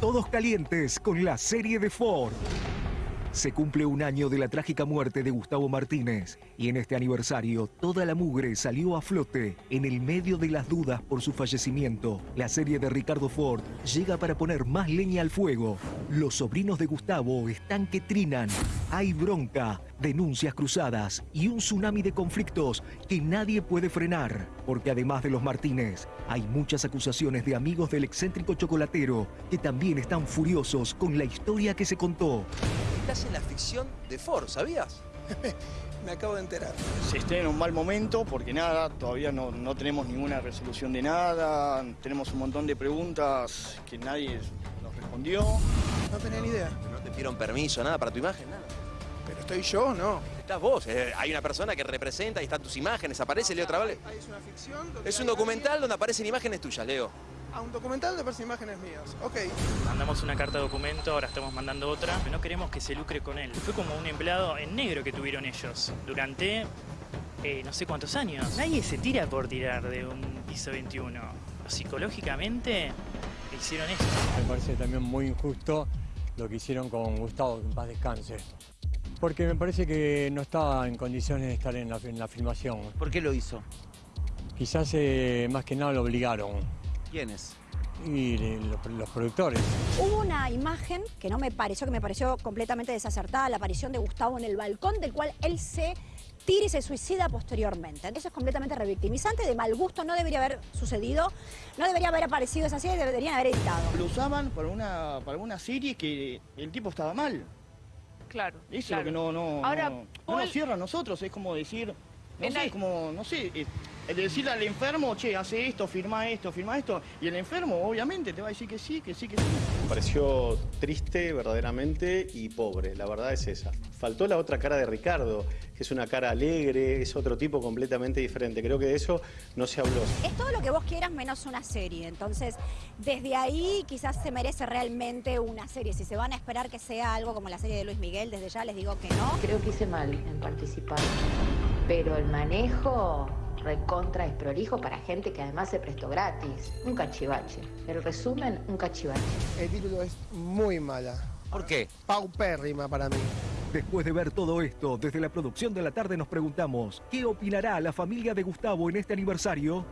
todos calientes con la serie de Ford. Se cumple un año de la trágica muerte de Gustavo Martínez y en este aniversario toda la mugre salió a flote en el medio de las dudas por su fallecimiento. La serie de Ricardo Ford llega para poner más leña al fuego. Los sobrinos de Gustavo están que trinan. Hay bronca, denuncias cruzadas y un tsunami de conflictos que nadie puede frenar. Porque además de los Martínez, hay muchas acusaciones de amigos del excéntrico chocolatero que también están furiosos con la historia que se contó. Estás en la ficción de Ford, ¿sabías? Me acabo de enterar. Se está en un mal momento porque nada, todavía no, no tenemos ninguna resolución de nada, tenemos un montón de preguntas que nadie nos respondió. No tenía ni idea. ¿No te dieron permiso, nada para tu imagen? Nada. ¿Pero estoy yo no? Estás vos, eh, hay una persona que representa y están tus imágenes, aparece Leo Travale. Ahí es una ficción. donde Es un documental alguien- donde aparecen imágenes tuyas, Leo. Ah, un documental de aparecen imágenes mías. Ok. Mandamos una carta de documento, ahora estamos mandando otra. No queremos que se lucre con él. Fue como un empleado en negro que tuvieron ellos durante eh, no sé cuántos años. Nadie se tira por tirar de un piso 21. Psicológicamente hicieron esto. Me parece también muy injusto lo que hicieron con Gustavo, que en paz descanse. Porque me parece que no estaba en condiciones de estar en la, en la filmación. ¿Por qué lo hizo? Quizás eh, más que nada lo obligaron. ¿Quiénes? Y los, los productores. Hubo una imagen que no me pareció, que me pareció completamente desacertada, la aparición de Gustavo en el balcón, del cual él se tira y se suicida posteriormente. Eso es completamente revictimizante, de mal gusto, no debería haber sucedido, no debería haber aparecido esa serie, deberían haber editado. Lo usaban para una, para una serie que el tipo estaba mal. Claro. Eso claro. es lo que no, no, Ahora, no, no Paul- nos cierra a nosotros, es como decir, no En sé, la- es como, no sé, eh, decirle al enfermo, che, hace esto, firma esto, firma esto, y el enfermo obviamente te va a decir que sí, que sí, que sí. Me pareció triste verdaderamente y pobre, la verdad es esa. Faltó la otra cara de Ricardo, que es una cara alegre, es otro tipo completamente diferente. Creo que de eso no se habló. Es todo lo que vos quieras menos una serie, entonces desde ahí quizás se merece realmente una serie. Si se van a esperar que sea algo como la serie de Luis Miguel, desde ya les digo que no. Creo que hice mal en participar, pero el manejo recontra es prolijo para gente que además se prestó gratis. Un cachivache. El resumen, un cachivache. El título es muy mala. ¿Por qué? Paupérrima para mí. Después de ver todo esto, desde la producción de la tarde nos preguntamos, ¿qué opinará la familia de Gustavo en este aniversario?